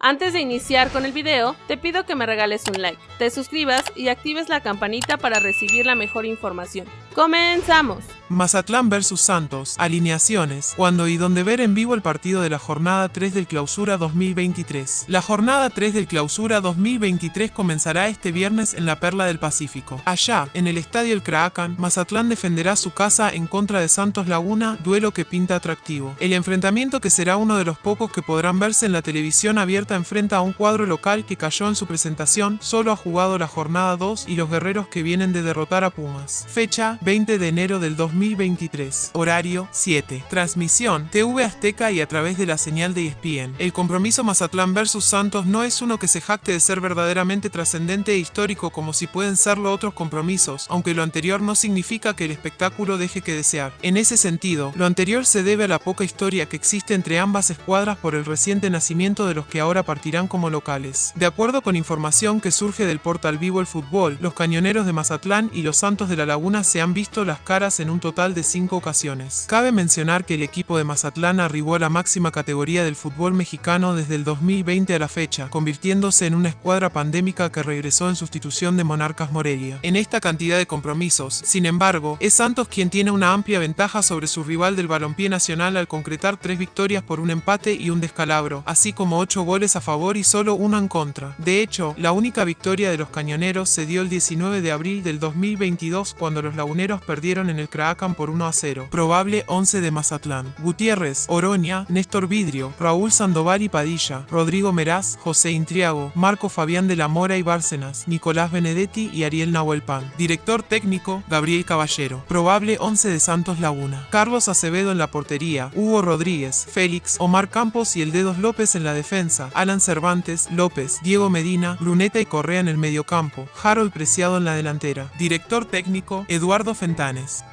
Antes de iniciar con el video, te pido que me regales un like, te suscribas y actives la campanita para recibir la mejor información. ¡Comenzamos! Mazatlán vs Santos, alineaciones, cuando y donde ver en vivo el partido de la jornada 3 del Clausura 2023. La jornada 3 del Clausura 2023 comenzará este viernes en la Perla del Pacífico. Allá, en el Estadio El Craacan, Mazatlán defenderá su casa en contra de Santos Laguna, duelo que pinta atractivo. El enfrentamiento que será uno de los pocos que podrán verse en la televisión abierta enfrenta a un cuadro local que cayó en su presentación, solo ha jugado la jornada 2 y los guerreros que vienen de derrotar a Pumas. Fecha 20 de enero del 2023. Horario 7. Transmisión TV Azteca y a través de la señal de ESPN. El compromiso Mazatlán vs Santos no es uno que se jacte de ser verdaderamente trascendente e histórico como si pueden serlo otros compromisos, aunque lo anterior no significa que el espectáculo deje que desear. En ese sentido, lo anterior se debe a la poca historia que existe entre ambas escuadras por el reciente nacimiento de los que ahora partirán como locales. De acuerdo con información que surge del portal Vivo el Fútbol, los cañoneros de Mazatlán y los Santos de la Laguna se han visto las caras en un total de cinco ocasiones. Cabe mencionar que el equipo de Mazatlán arribó a la máxima categoría del fútbol mexicano desde el 2020 a la fecha, convirtiéndose en una escuadra pandémica que regresó en sustitución de Monarcas Morelia. En esta cantidad de compromisos, sin embargo, es Santos quien tiene una amplia ventaja sobre su rival del balompié nacional al concretar tres victorias por un empate y un descalabro, así como ocho goles a favor y solo uno en contra. De hecho, la única victoria de los cañoneros se dio el 19 de abril del 2022 cuando los laguneros perdieron en el Por 1 a 0. Probable 11 de Mazatlán. Gutiérrez, Oroña, Néstor Vidrio, Raúl Sandoval y Padilla, Rodrigo Meraz, José Intriago, Marco Fabián de la Mora y Bárcenas, Nicolás Benedetti y Ariel Nahuelpan. Director técnico, Gabriel Caballero. Probable 11 de Santos Laguna. Carlos Acevedo en la portería, Hugo Rodríguez, Félix, Omar Campos y el Dedos López en la defensa, Alan Cervantes, López, Diego Medina, Bruneta y Correa en el mediocampo, Harold Preciado en la delantera. Director técnico, Eduardo Fentanes.